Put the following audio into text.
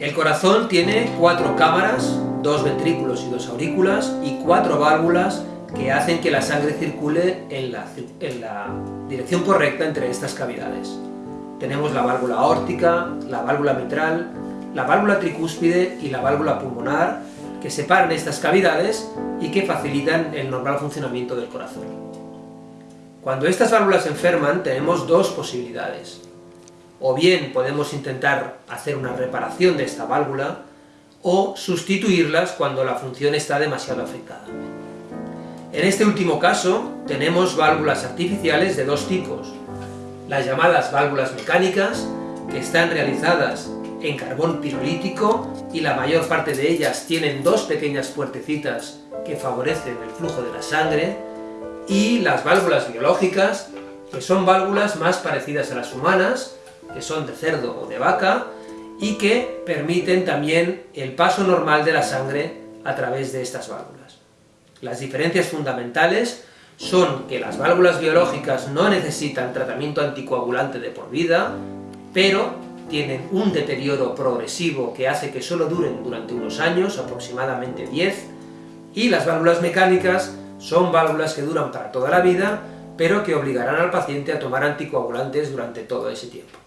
El corazón tiene cuatro cámaras, dos ventrículos y dos aurículas, y cuatro válvulas que hacen que la sangre circule en la, dirección correcta entre estas cavidades. Tenemos la válvula aórtica, la válvula mitral, la válvula tricúspide y la válvula pulmonar, que separan estas cavidades y que facilitan el normal funcionamiento del corazón. Cuando estas válvulas se enferman, tenemos dos posibilidades. O bien podemos intentar hacer una reparación de esta válvula, o sustituirlas cuando la función está demasiado afectada. En este último caso, tenemos válvulas artificiales de dos tipos. Las llamadas válvulas mecánicas, que están realizadas en carbón pirolítico y la mayor parte de ellas tienen dos pequeñas puertecitas que favorecen el flujo de la sangre, y las válvulas biológicas, que son válvulas más parecidas a las humanas, que son de cerdo o de vaca, y que permiten también el paso normal de la sangre a través de estas válvulas. Las diferencias fundamentales son que las válvulas biológicas no necesitan tratamiento anticoagulante de por vida, pero tienen un deterioro progresivo que hace que solo duren durante unos años, aproximadamente 10, y las válvulas mecánicas son válvulas que duran para toda la vida, pero que obligarán al paciente a tomar anticoagulantes durante todo ese tiempo.